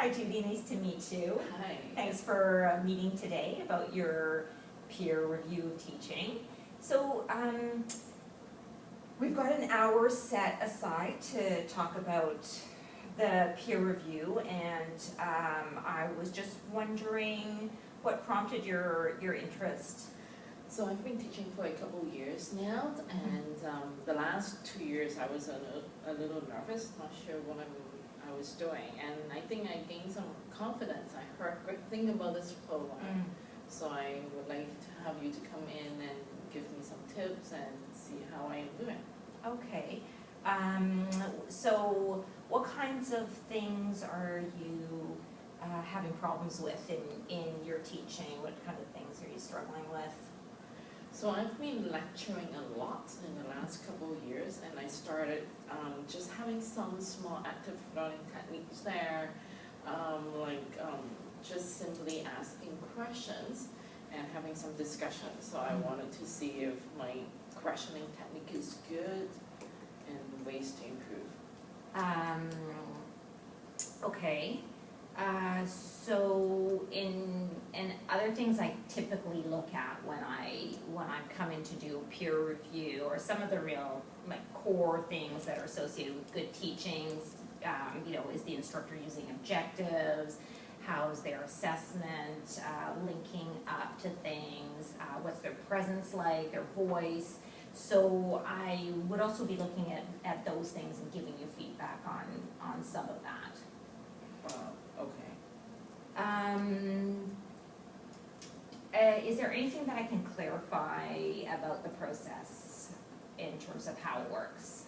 Hi Judy, nice to meet you. Hi. Thanks for uh, meeting today about your peer review of teaching. So, um, we've got an hour set aside to talk about the peer review and, um, I was just wondering what prompted your, your interest? So I've been teaching for a couple years now, and um, the last two years I was a little, a little nervous, not sure what I'm, I was doing, and I think I gained some confidence. I heard great thing about this program, so I would like to have you to come in and give me some tips and see how I am doing. Okay, um, so what kinds of things are you, uh, having problems with in, in your teaching? What kind of things are you struggling with? So I've been lecturing a lot in the last couple of years, and I started um, some small active learning techniques there, um, like um, just simply asking questions and having some discussion. So I Mhm. wanted to see if my questioning technique is good and ways to improve. Um, okay, uh, so in, and other things I typically look at when I, when I'm coming to do peer review, or some of the real, like, core things that are associated with good teachings, um, you know, is the instructor using objectives, how's their assessment, uh, linking up to things, uh, what's their presence like, their voice, so I would also be looking at, at those things and giving you feedback on, on some of that. Uh, okay. Um, uh, is there anything that I can clarify about the process in terms of how it works?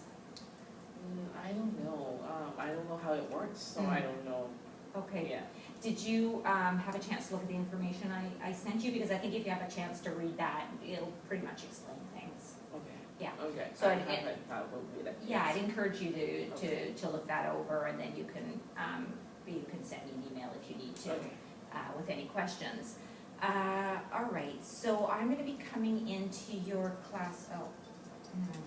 Mm, I don't know. Um, I don't know how it works, so I Mm. don't know. Okay, Yeah. did you, um, have a chance to look at the information I, I sent you? Because I think if you have a chance to read that, it'll pretty much explain things. Okay. Yeah. Okay. So I I- haven't thought would be like. Yeah, I'd encourage you to, to, Okay. to look that over and then you can, um, you can send me an email if you need to. Okay. uh, with any questions. Uh, all right, so I'm gonna be coming into your class, oh, hmm.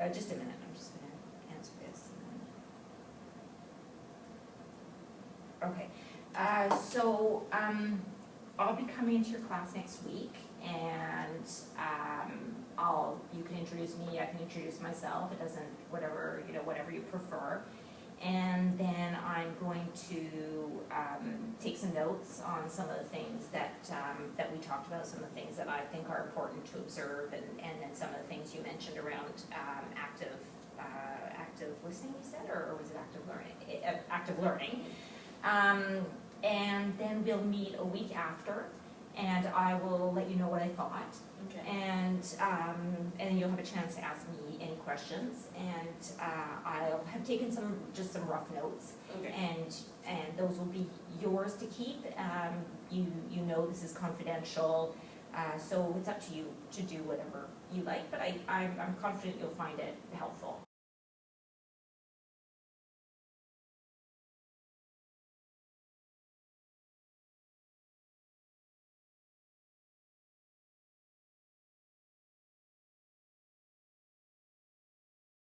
Uh, just a minute, I'm just gonna answer this. Okay, uh, so, um, I'll be coming into your class next week and, introduce me, I can introduce myself, it doesn't, whatever, you know, whatever you prefer. And then I'm going to um, take some notes on some of the things that, um, that we talked about, some of the things that I think are important to observe, and, and then some of the things you mentioned around um, active, uh, active listening, you said, or was it active learning? Eh, uh, Active learning. Um, and then we'll meet a week after, and I will let you know what I thought. Okay. And, um, and you'll have a chance to ask me any questions, and, uh, I'll have taken some, just some rough notes, Okay. and, and those will be yours to keep. Um, you, you know this is confidential, uh, so it's up to you to do whatever you like, but I, I'm, I'm confident you'll find it helpful.